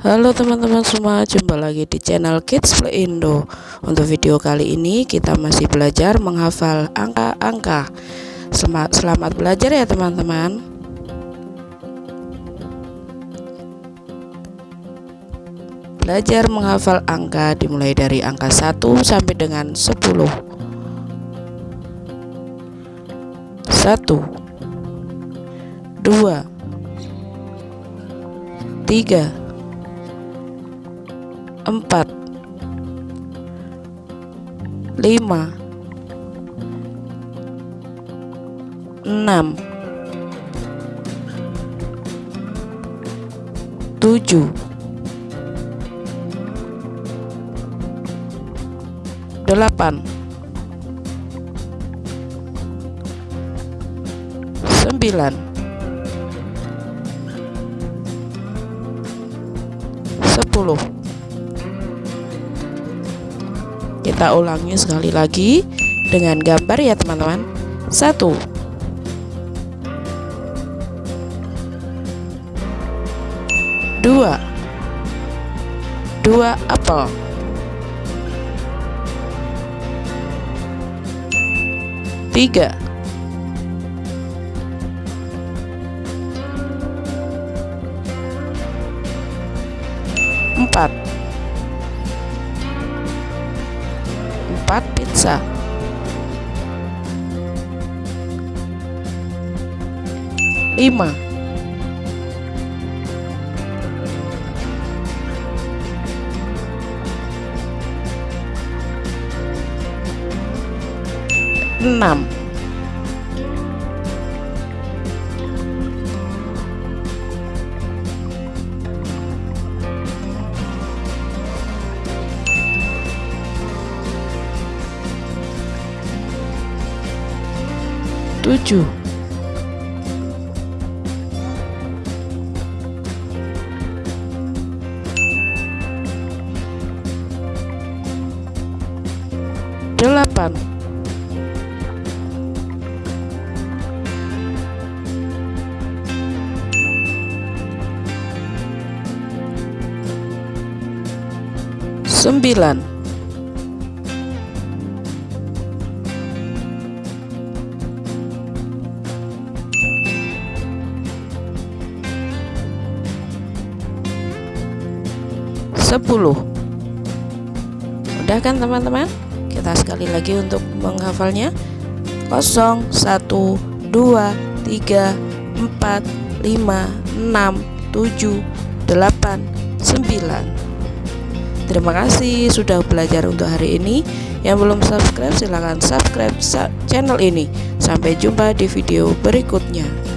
Halo teman-teman semua, jumpa lagi di channel Kids Play Indo. Untuk video kali ini kita masih belajar menghafal angka-angka. Selamat, selamat belajar ya teman-teman. Belajar menghafal angka dimulai dari angka 1 sampai dengan 10. 1 dua, tiga, empat, lima, enam, tujuh, delapan, sembilan. 10 kita ulangi sekali lagi dengan gambar ya teman-teman. Satu. Dua. Dua apel. Tiga. Empat empat pizza. Lima. Enam tujuh delapan. Sembilan sepuluh. Udah kan teman-teman? Kita sekali lagi untuk menghafalnya. 0, 1, 2, 3, 4, 5, 6, 7, 8, 9 Terima kasih sudah belajar untuk hari ini. Yang belum subscribe silahkan subscribe channel ini. Sampai jumpa di video berikutnya